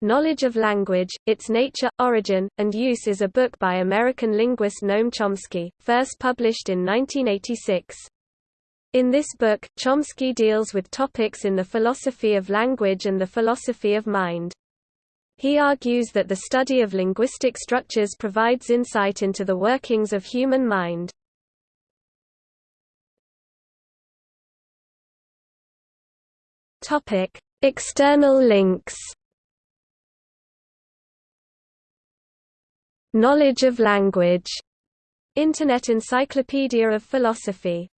Knowledge of Language, Its Nature, Origin, and Use is a book by American linguist Noam Chomsky, first published in 1986. In this book, Chomsky deals with topics in the philosophy of language and the philosophy of mind. He argues that the study of linguistic structures provides insight into the workings of human mind. External links Knowledge of language. Internet Encyclopedia of Philosophy